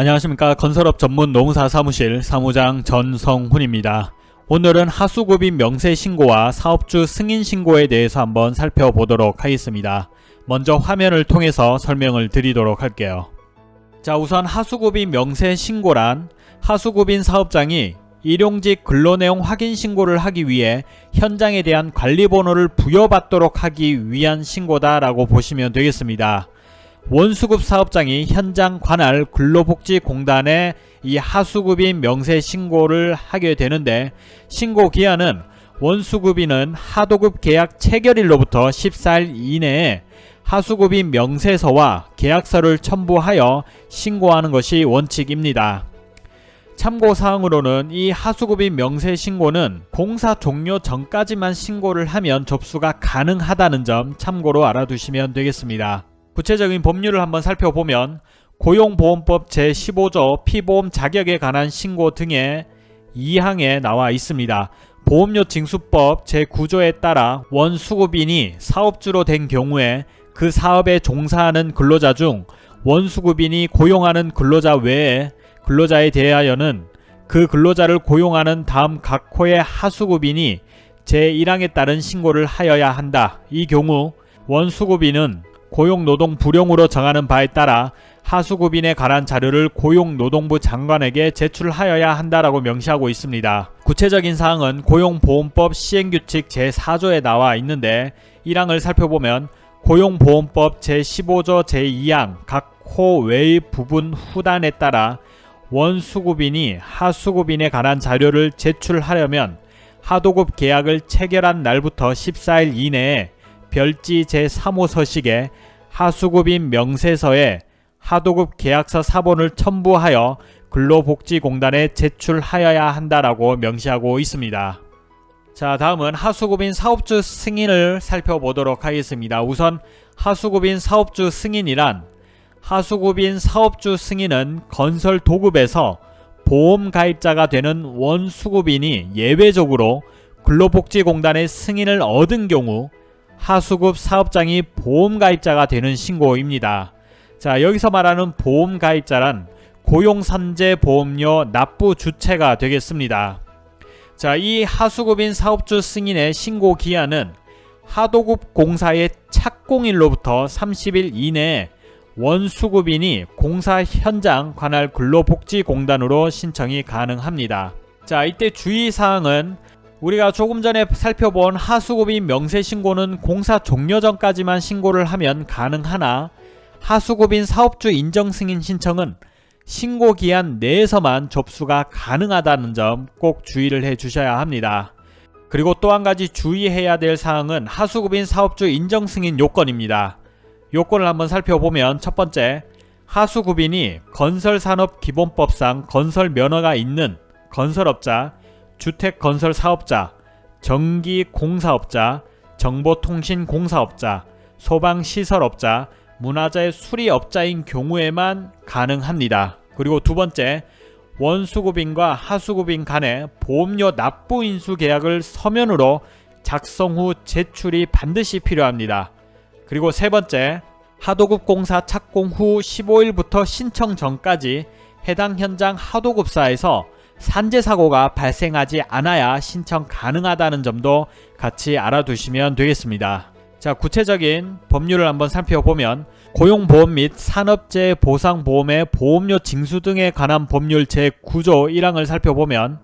안녕하십니까 건설업 전문 노무사 사무실 사무장 전성훈입니다. 오늘은 하수구빈 명세신고와 사업주 승인신고에 대해서 한번 살펴보도록 하겠습니다. 먼저 화면을 통해서 설명을 드리도록 할게요. 자 우선 하수구빈 명세신고란 하수구빈 사업장이 일용직 근로내용 확인 신고를 하기 위해 현장에 대한 관리번호를 부여받도록 하기 위한 신고다 라고 보시면 되겠습니다. 원수급 사업장이 현장 관할 근로복지공단에 이 하수급인 명세 신고를 하게 되는데 신고 기한은 원수급인은 하도급 계약 체결일로부터 14일 이내에 하수급인 명세서와 계약서를 첨부하여 신고하는 것이 원칙입니다. 참고사항으로는 이 하수급인 명세 신고는 공사 종료 전까지만 신고를 하면 접수가 가능하다는 점 참고로 알아두시면 되겠습니다. 구체적인 법률을 한번 살펴보면 고용보험법 제15조 피보험 자격에 관한 신고 등의 2항에 나와 있습니다. 보험료 징수법 제9조에 따라 원수급인이 사업주로 된 경우에 그 사업에 종사하는 근로자 중 원수급인이 고용하는 근로자 외에 근로자에 대하여는 그 근로자를 고용하는 다음 각 호의 하수급인이 제1항에 따른 신고를 하여야 한다. 이 경우 원수급인은 고용노동 불용으로 정하는 바에 따라 하수급인에 관한 자료를 고용노동부 장관에게 제출하여야 한다라고 명시하고 있습니다. 구체적인 사항은 고용보험법 시행규칙 제4조에 나와 있는데 1항을 살펴보면 고용보험법 제15조 제2항 각 호 외의 부분 후단에 따라 원수급인이 하수급인에 관한 자료를 제출하려면 하도급 계약을 체결한 날부터 14일 이내에 별지 제3호 서식에 하수급인 명세서에 하도급 계약서 사본을 첨부하여 근로복지공단에 제출하여야 한다라고 명시하고 있습니다. 자 다음은 하수급인 사업주 승인을 살펴보도록 하겠습니다. 우선 하수급인 사업주 승인이란 하수급인 사업주 승인은 건설 도급에서 보험 가입자가 되는 원수급인이 예외적으로 근로복지공단의 승인을 얻은 경우 하수급 사업장이 보험가입자가 되는 신고입니다. 자 여기서 말하는 보험가입자란 고용산재보험료 납부 주체가 되겠습니다. 자 이 하수급인 사업주 승인의 신고 기한은 하도급 공사의 착공일로부터 30일 이내에 원수급인이 공사 현장 관할 근로복지공단으로 신청이 가능합니다. 자 이때 주의사항은 우리가 조금 전에 살펴본 하수급인 명세신고는 공사 종료 전까지만 신고를 하면 가능하나 하수급인 사업주 인정승인 신청은 신고기한 내에서만 접수가 가능하다는 점 꼭 주의를 해주셔야 합니다. 그리고 또 한가지 주의해야 될 사항은 하수급인 사업주 인정승인 요건입니다. 요건을 한번 살펴보면 첫 번째 하수급인이 건설산업기본법상 건설 면허가 있는 건설업자 주택건설 사업자, 전기공사업자, 정보통신공사업자, 소방시설업자, 문화재 수리업자인 경우에만 가능합니다. 그리고 두 번째, 원수급인과 하수급인 간의 보험료 납부 인수 계약을 서면으로 작성 후 제출이 반드시 필요합니다. 그리고 세 번째, 하도급 공사 착공 후 15일부터 신청 전까지 해당 현장 하도급사에서 산재 사고가 발생하지 않아야 신청 가능하다는 점도 같이 알아두시면 되겠습니다. 자 구체적인 법률을 한번 살펴보면 고용보험 및 산업재해 보상보험의 보험료 징수 등에 관한 법률 제9조 1항을 살펴보면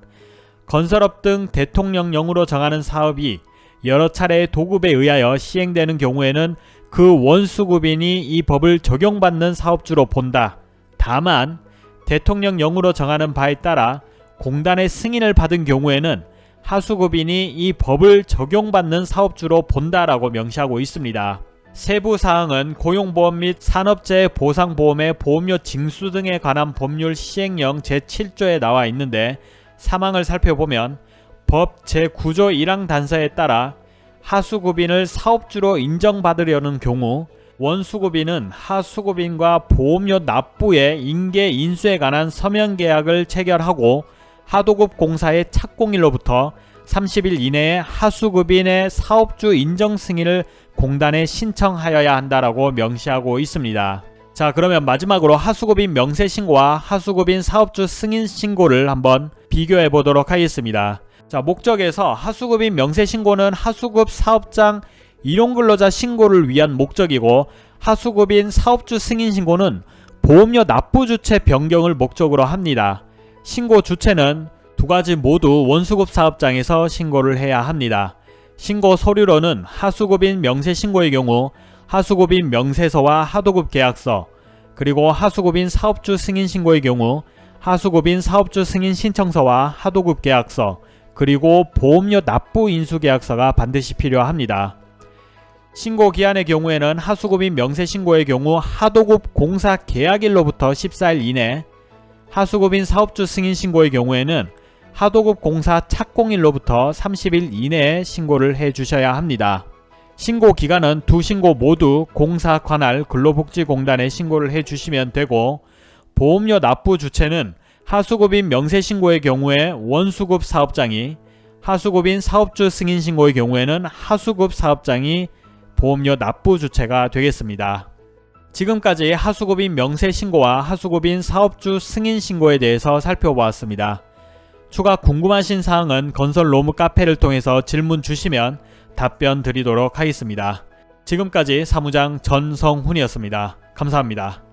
건설업 등 대통령령으로 정하는 사업이 여러 차례의 도급에 의하여 시행되는 경우에는 그 원수급인이 이 법을 적용받는 사업주로 본다. 다만 대통령령으로 정하는 바에 따라 공단의 승인을 받은 경우에는 하수급인이 이 법을 적용받는 사업주로 본다라고 명시하고 있습니다. 세부 사항은 고용보험 및 산업재해 보상보험의 보험료 징수 등에 관한 법률 시행령 제7조에 나와 있는데 사망을 살펴보면 법 제9조 1항 단서에 따라 하수급인을 사업주로 인정받으려는 경우 원수급인은 하수급인과 보험료 납부의 인계 인수에 관한 서면계약을 체결하고 하도급 공사의 착공일로부터 30일 이내에 하수급인의 사업주 인정 승인을 공단에 신청하여야 한다라고 명시하고 있습니다. 자 그러면 마지막으로 하수급인 명세신고와 하수급인 사업주 승인신고를 한번 비교해 보도록 하겠습니다. 자 목적에서 하수급인 명세신고는 하수급 사업장 일용근로자 신고를 위한 목적이고 하수급인 사업주 승인신고는 보험료 납부 주체 변경을 목적으로 합니다. 신고 주체는 두 가지 모두 원수급 사업장에서 신고를 해야 합니다. 신고 서류로는 하수급인 명세신고의 경우 하수급인 명세서와 하도급 계약서 그리고 하수급인 사업주 승인 신고의 경우 하수급인 사업주 승인 신청서와 하도급 계약서 그리고 보험료 납부 인수 계약서가 반드시 필요합니다. 신고 기한의 경우에는 하수급인 명세신고의 경우 하도급 공사 계약일로부터 14일 이내 하수급인 사업주 승인 신고의 경우에는 하도급 공사 착공일로부터 30일 이내에 신고를 해주셔야 합니다. 신고 기간은 두 신고 모두 공사 관할 근로복지공단에 신고를 해주시면 되고 보험료 납부 주체는 하수급인 명세신고의 경우에 원수급 사업장이 하수급인 사업주 승인 신고의 경우에는 하수급 사업장이 보험료 납부 주체가 되겠습니다. 지금까지 하수급인 명세신고와 하수급인 사업주 승인 신고에 대해서 살펴보았습니다. 추가 궁금하신 사항은 건설 로무 카페를 통해서 질문 주시면 답변 드리도록 하겠습니다. 지금까지 사무장 전성훈이었습니다. 감사합니다.